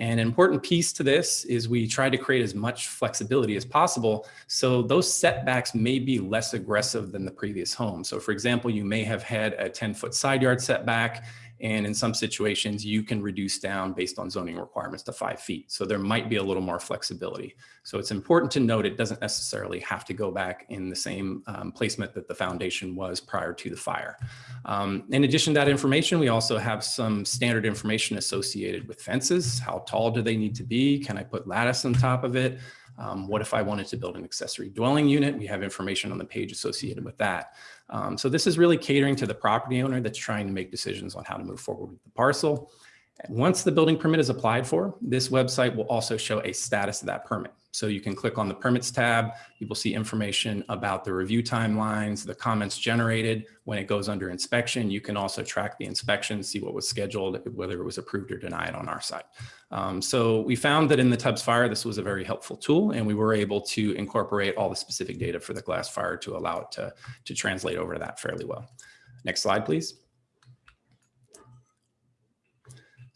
And an important piece to this is we try to create as much flexibility as possible. So those setbacks may be less aggressive than the previous home. So for example, you may have had a 10 foot side yard setback and in some situations, you can reduce down based on zoning requirements to five feet. So there might be a little more flexibility. So it's important to note it doesn't necessarily have to go back in the same um, placement that the foundation was prior to the fire. Um, in addition to that information, we also have some standard information associated with fences. How tall do they need to be? Can I put lattice on top of it? Um, what if I wanted to build an accessory dwelling unit? We have information on the page associated with that. Um, so this is really catering to the property owner that's trying to make decisions on how to move forward with the parcel. Once the building permit is applied for, this website will also show a status of that permit. So you can click on the permits tab. You will see information about the review timelines, the comments generated when it goes under inspection. You can also track the inspection, see what was scheduled, whether it was approved or denied on our side. Um, so we found that in the Tubbs fire, this was a very helpful tool and we were able to incorporate all the specific data for the glass fire to allow it to, to translate over to that fairly well. Next slide, please.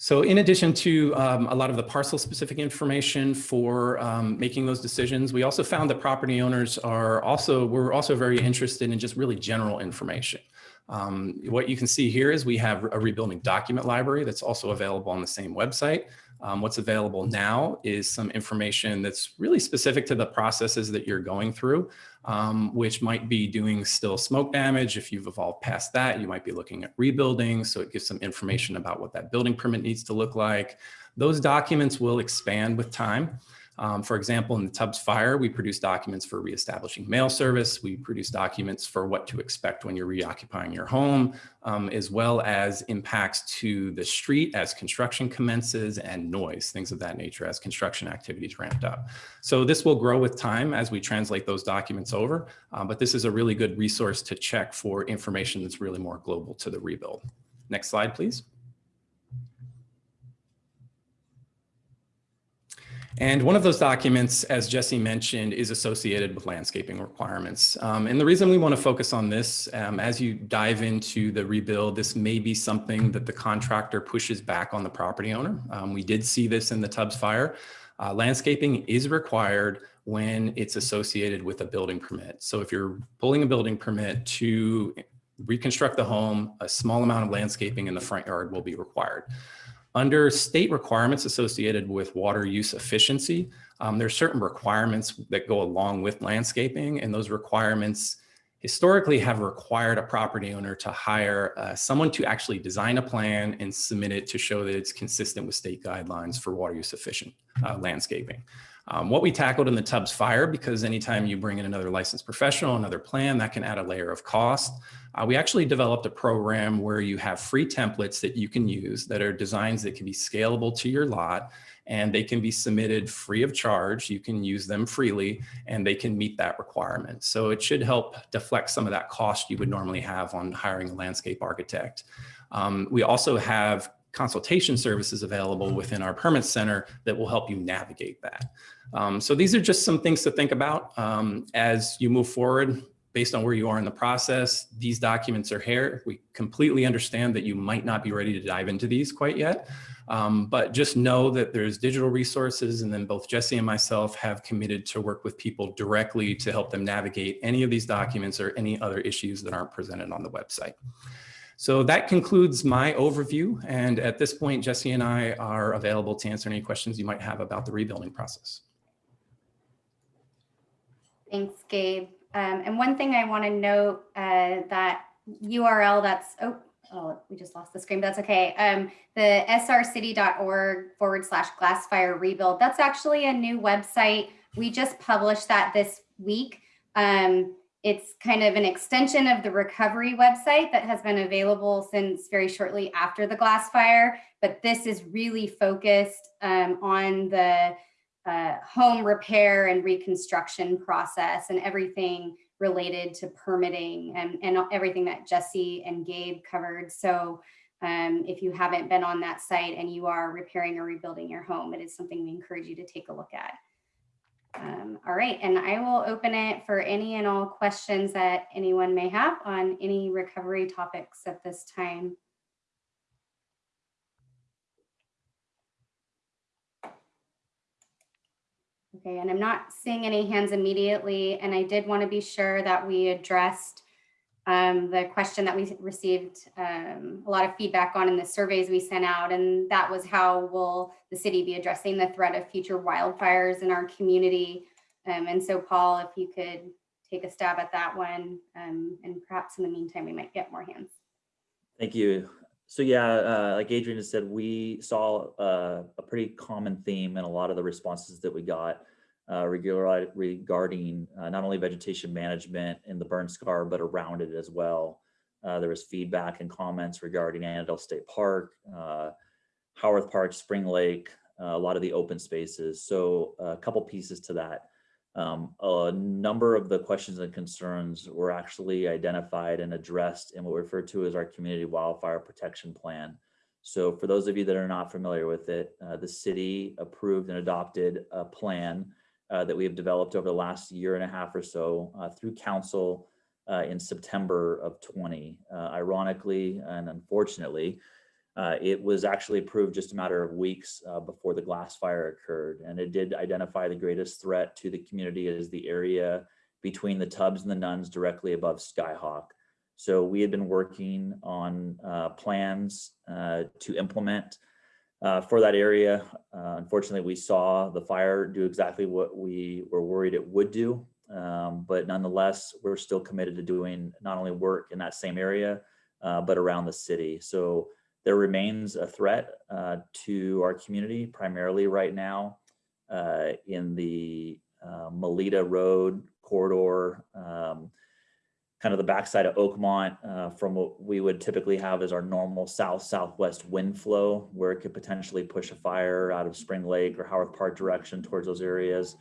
So in addition to um, a lot of the parcel specific information for um, making those decisions, we also found that property owners are also, we're also very interested in just really general information. Um, what you can see here is we have a rebuilding document library that's also available on the same website. Um, what's available now is some information that's really specific to the processes that you're going through, um, which might be doing still smoke damage. If you've evolved past that, you might be looking at rebuilding. So it gives some information about what that building permit needs to look like. Those documents will expand with time. Um, for example, in the Tubbs fire, we produce documents for reestablishing mail service. We produce documents for what to expect when you're reoccupying your home, um, as well as impacts to the street as construction commences and noise, things of that nature as construction activities ramped up. So this will grow with time as we translate those documents over, uh, but this is a really good resource to check for information that's really more global to the rebuild. Next slide, please. And one of those documents, as Jesse mentioned, is associated with landscaping requirements. Um, and the reason we want to focus on this, um, as you dive into the rebuild, this may be something that the contractor pushes back on the property owner. Um, we did see this in the Tubbs fire. Uh, landscaping is required when it's associated with a building permit. So if you're pulling a building permit to reconstruct the home, a small amount of landscaping in the front yard will be required. Under state requirements associated with water use efficiency, um, there are certain requirements that go along with landscaping and those requirements historically have required a property owner to hire uh, someone to actually design a plan and submit it to show that it's consistent with state guidelines for water use efficient uh, landscaping. Um, what we tackled in the Tubbs fire, because anytime you bring in another licensed professional, another plan, that can add a layer of cost. Uh, we actually developed a program where you have free templates that you can use that are designs that can be scalable to your lot and they can be submitted free of charge. You can use them freely and they can meet that requirement. So it should help deflect some of that cost you would normally have on hiring a landscape architect. Um, we also have consultation services available within our permit center that will help you navigate that. Um, so these are just some things to think about um, as you move forward based on where you are in the process. These documents are here. We completely understand that you might not be ready to dive into these quite yet, um, but just know that there's digital resources and then both Jesse and myself have committed to work with people directly to help them navigate any of these documents or any other issues that aren't presented on the website. So that concludes my overview. And at this point, Jesse and I are available to answer any questions you might have about the rebuilding process. Thanks, Gabe. Um, and one thing I want to note uh, that URL that's, oh, oh, we just lost the screen, but that's okay. Um, the srcity.org forward slash glassfire rebuild, that's actually a new website. We just published that this week. Um, it's kind of an extension of the recovery website that has been available since very shortly after the glass fire, but this is really focused um, on the uh, home repair and reconstruction process and everything related to permitting and, and everything that Jesse and Gabe covered. So um, if you haven't been on that site and you are repairing or rebuilding your home, it is something we encourage you to take a look at. Um, all right, and I will open it for any and all questions that anyone may have on any recovery topics at this time. Okay, and I'm not seeing any hands immediately, and I did want to be sure that we addressed um, the question that we received um, a lot of feedback on in the surveys we sent out, and that was how will the city be addressing the threat of future wildfires in our community? Um, and so, Paul, if you could take a stab at that one, um, and perhaps in the meantime, we might get more hands. Thank you. So yeah, uh, like Adrian said, we saw uh, a pretty common theme in a lot of the responses that we got uh, regarding uh, not only vegetation management in the burn scar, but around it as well. Uh, there was feedback and comments regarding Annadel State Park, uh, Howarth Park, Spring Lake, uh, a lot of the open spaces. So a couple pieces to that. Um, a number of the questions and concerns were actually identified and addressed in what we refer to as our community wildfire protection plan. So for those of you that are not familiar with it, uh, the city approved and adopted a plan uh, that we have developed over the last year and a half or so uh, through council uh, in September of 20. Uh, ironically and unfortunately, it was actually approved just a matter of weeks before the glass fire occurred. And it did identify the greatest threat to the community as the area between the Tubbs and the nuns directly above Skyhawk. So we had been working on plans to implement uh, for that area. Uh, unfortunately, we saw the fire do exactly what we were worried it would do. Um, but nonetheless, we're still committed to doing not only work in that same area, uh, but around the city. So there remains a threat uh, to our community, primarily right now uh, in the uh, Melita Road corridor, um, kind of the backside of Oakmont uh, from what we would typically have as our normal south-southwest wind flow, where it could potentially push a fire out of Spring Lake or Howarth Park direction towards those areas.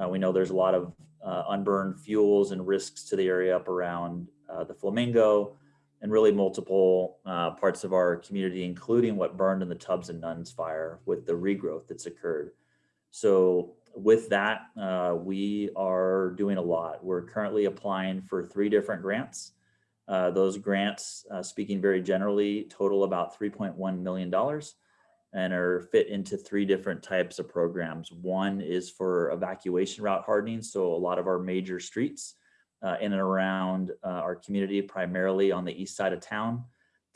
Uh, we know there's a lot of uh, unburned fuels and risks to the area up around uh, the Flamingo, and really multiple uh, parts of our community, including what burned in the Tubbs and Nuns fire with the regrowth that's occurred. So with that, uh, we are doing a lot. We're currently applying for three different grants. Uh, those grants, uh, speaking very generally, total about $3.1 million and are fit into three different types of programs. One is for evacuation route hardening. So a lot of our major streets uh, in and around uh, our community, primarily on the east side of town.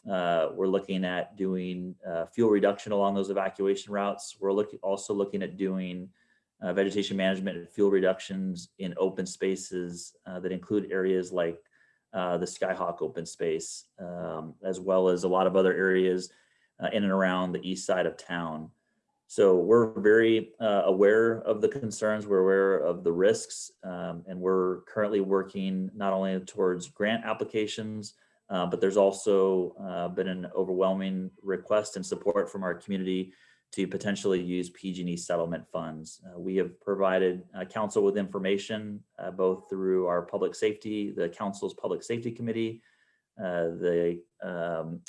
Uh, we're looking at doing uh, fuel reduction along those evacuation routes. We're looking also looking at doing uh, vegetation management and fuel reductions in open spaces uh, that include areas like the Skyhawk open space, um, as well as a lot of other areas in and around the east side of town. So we're very uh, aware of the concerns, we're aware of the risks, um, and we're currently working not only towards grant applications, uh, but there's also uh, been an overwhelming request and support from our community to potentially use PG&E settlement funds. Uh, we have provided uh, council with information, uh, both through our public safety, the council's public safety committee, the um,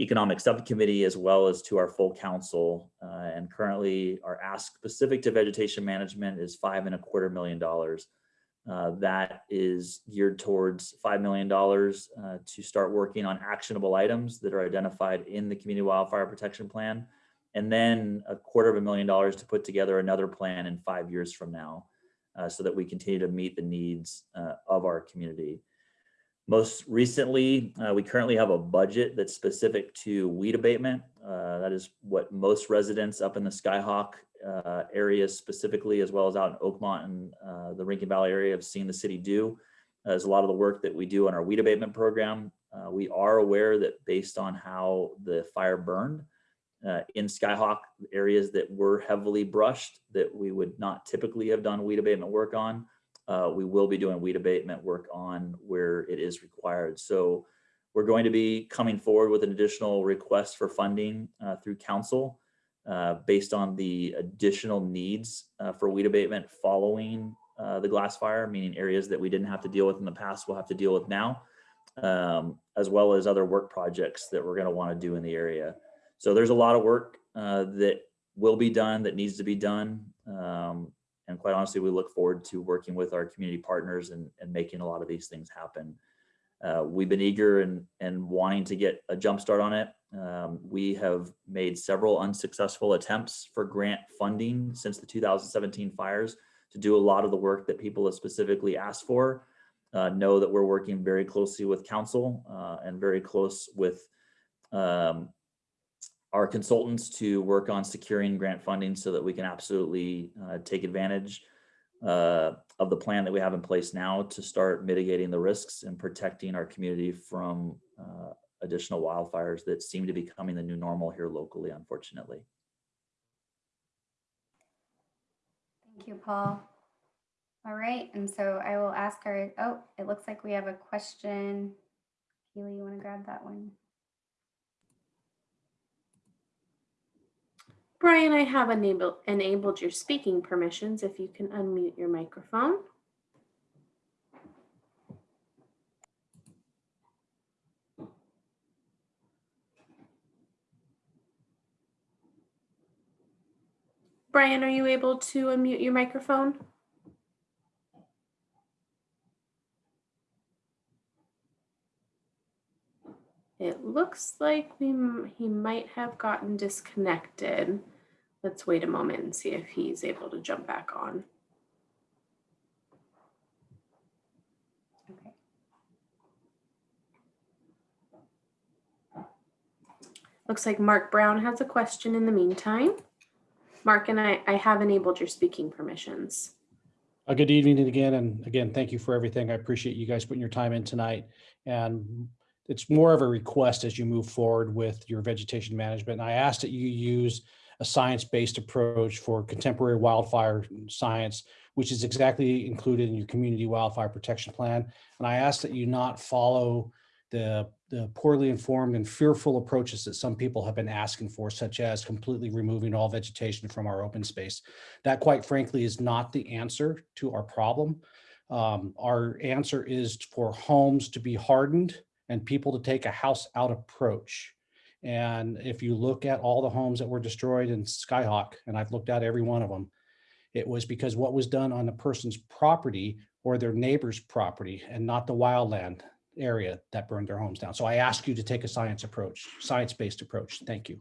economic subcommittee as well as to our full council. Uh, and currently our ask specific to vegetation management is five and a quarter million dollars. Uh, that is geared towards $5 million uh, to start working on actionable items that are identified in the community wildfire protection plan. And then a quarter of a million dollars to put together another plan in five years from now uh, so that we continue to meet the needs uh, of our community. Most recently, uh, we currently have a budget that's specific to weed abatement. Uh, that is what most residents up in the Skyhawk uh, area specifically, as well as out in Oakmont and uh, the Rincon Valley area have seen the city do. As a lot of the work that we do on our weed abatement program. Uh, we are aware that based on how the fire burned uh, in Skyhawk areas that were heavily brushed, that we would not typically have done weed abatement work on uh, we will be doing weed abatement work on where it is required. So we're going to be coming forward with an additional request for funding uh, through council uh, based on the additional needs uh, for weed abatement following uh, the glass fire, meaning areas that we didn't have to deal with in the past, we'll have to deal with now, um, as well as other work projects that we're going to want to do in the area. So there's a lot of work uh, that will be done that needs to be done. Um, and quite honestly, we look forward to working with our community partners and, and making a lot of these things happen. Uh, we've been eager and, and wanting to get a jump start on it. Um, we have made several unsuccessful attempts for grant funding since the 2017 fires to do a lot of the work that people have specifically asked for. Uh, know that we're working very closely with council uh, and very close with um, our consultants to work on securing grant funding so that we can absolutely uh, take advantage uh, of the plan that we have in place now to start mitigating the risks and protecting our community from uh, additional wildfires that seem to be becoming the new normal here locally, unfortunately. Thank you, Paul. All right, and so I will ask our, oh, it looks like we have a question. Keely, you want to grab that one? Brian, I have enabled, enabled your speaking permissions if you can unmute your microphone. Brian, are you able to unmute your microphone? It looks like we, he might have gotten disconnected. Let's wait a moment and see if he's able to jump back on. Okay. Looks like Mark Brown has a question in the meantime. Mark and I, I have enabled your speaking permissions. Uh, good evening again, and again, thank you for everything. I appreciate you guys putting your time in tonight. And it's more of a request as you move forward with your vegetation management. And I ask that you use a science-based approach for contemporary wildfire science, which is exactly included in your community wildfire protection plan. And I ask that you not follow the, the poorly informed and fearful approaches that some people have been asking for, such as completely removing all vegetation from our open space. That quite frankly is not the answer to our problem. Um, our answer is for homes to be hardened and people to take a house out approach. And if you look at all the homes that were destroyed in Skyhawk, and I've looked at every one of them, it was because what was done on the person's property or their neighbor's property and not the wildland area that burned their homes down. So I ask you to take a science approach, science-based approach. Thank you.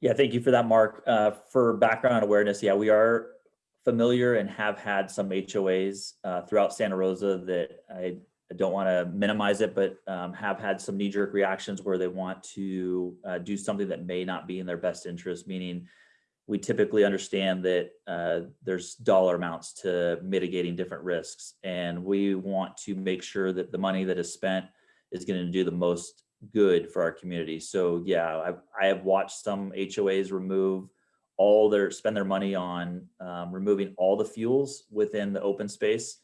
Yeah, thank you for that, Mark. Uh, for background awareness, yeah, we are familiar and have had some HOAs uh, throughout Santa Rosa that I, I don't want to minimize it, but um, have had some knee-jerk reactions where they want to uh, do something that may not be in their best interest, meaning we typically understand that uh, there's dollar amounts to mitigating different risks. And we want to make sure that the money that is spent is going to do the most good for our community. So yeah, I've, I have watched some HOAs remove all their, spend their money on um, removing all the fuels within the open space,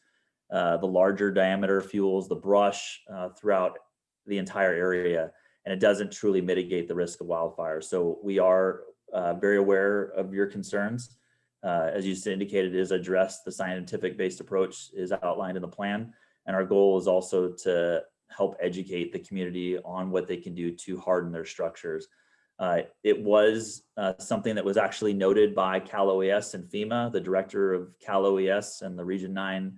uh, the larger diameter fuels, the brush uh, throughout the entire area. And it doesn't truly mitigate the risk of wildfire. So we are uh, very aware of your concerns. Uh, as you indicated, is addressed. the scientific based approach is outlined in the plan. And our goal is also to help educate the community on what they can do to harden their structures. Uh, it was uh, something that was actually noted by Cal OES and FEMA, the director of Cal OES and the Region 9 uh,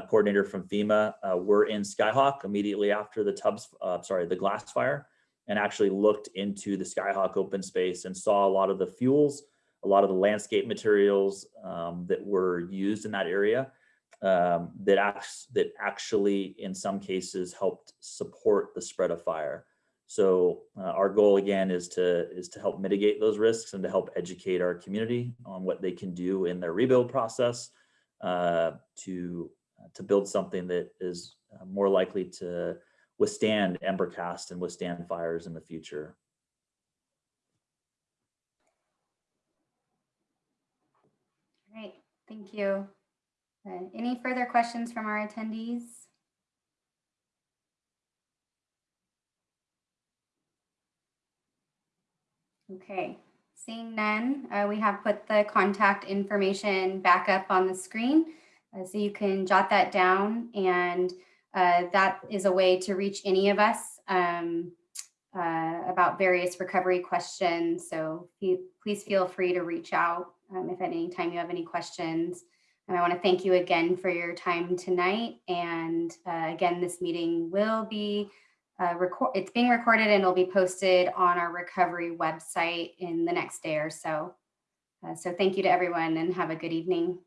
coordinator from FEMA uh, were in Skyhawk immediately after the Tubbs, uh, sorry, the glass fire and actually looked into the Skyhawk open space and saw a lot of the fuels, a lot of the landscape materials um, that were used in that area um, that, acts, that actually in some cases helped support the spread of fire. So uh, our goal again is to is to help mitigate those risks and to help educate our community on what they can do in their rebuild process uh, to to build something that is uh, more likely to withstand embercast and withstand fires in the future. Great, thank you. Any further questions from our attendees? Okay, seeing none, uh, we have put the contact information back up on the screen. Uh, So you can jot that down and uh, that is a way to reach any of us um, uh, about various recovery questions. So please feel free to reach out um, if at any time you have any questions. And I want to thank you again for your time tonight. And uh, again, this meeting will be uh, record. It's being recorded and it'll be posted on our recovery website in the next day or so. Uh, so thank you to everyone and have a good evening.